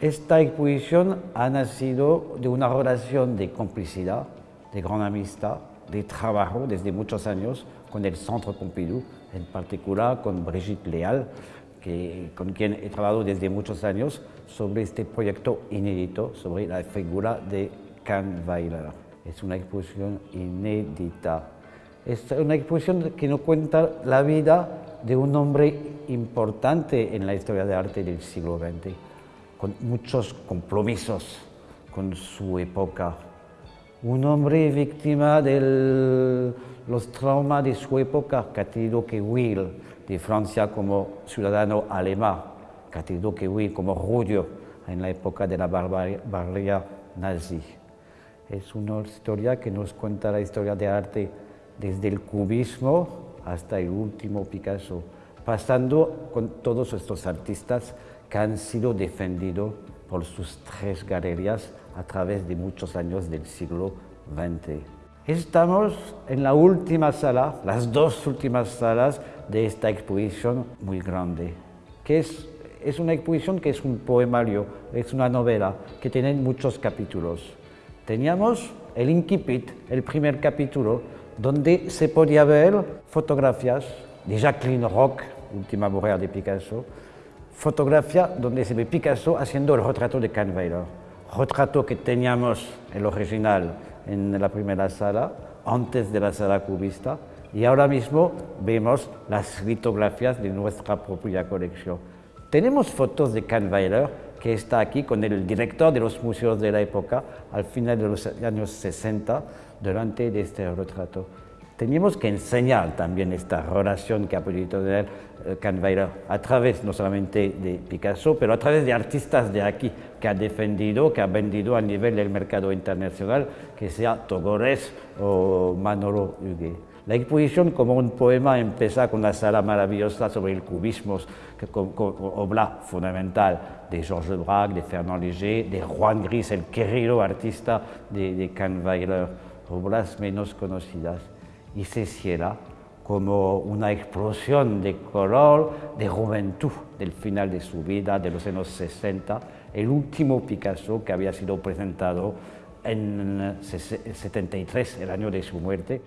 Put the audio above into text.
Esta exposición ha nacido de una relación de complicidad, de gran amistad, de trabajo desde muchos años con el Centro Pompidou, en particular con Brigitte Leal, que, con quien he trabajado desde muchos años sobre este proyecto inédito sobre la figura de Weiler. Es una exposición inédita. Es una exposición que nos cuenta la vida de un hombre importante en la historia de arte del siglo XX, con muchos compromisos con su época. Un hombre víctima de los traumas de su época, que ha tenido que huir de Francia como ciudadano alemán, que ha tenido que huir como judío en la época de la barbarie nazi. Es una historia que nos cuenta la historia de arte desde el cubismo hasta el último Picasso, pasando con todos estos artistas que han sido defendidos por sus tres galerías a través de muchos años del siglo XX. Estamos en la última sala, las dos últimas salas de esta exposición muy grande, que es, es una exposición que es un poemario, es una novela, que tiene muchos capítulos. Teníamos el incipit, el primer capítulo, donde se podía ver fotografías de Jacqueline Rock, última mujer de Picasso, fotografía donde se ve Picasso haciendo el retrato de Kahnweiler, retrato que teníamos el original en la primera sala, antes de la sala cubista, y ahora mismo vemos las litografías de nuestra propia colección. Tenemos fotos de Kahnweiler que está aquí con el director de los museos de la época al final de los años 60 durante este retrato. Teníamos que enseñar también esta relación que ha podido tener eh, a través no solamente de Picasso, pero a través de artistas de aquí que ha defendido, que ha vendido a nivel del mercado internacional, que sea Togores o Manolo Huguet. La exposición como un poema empieza con una sala maravillosa sobre el cubismo, que, obra fundamental de Georges Braque, de Fernand Léger, de Juan Gris, el querido artista de, de Kahnweiler, obras menos conocidas. Y se cierra como una explosión de color, de juventud del final de su vida, de los años 60, el último Picasso que había sido presentado en 73, el año de su muerte.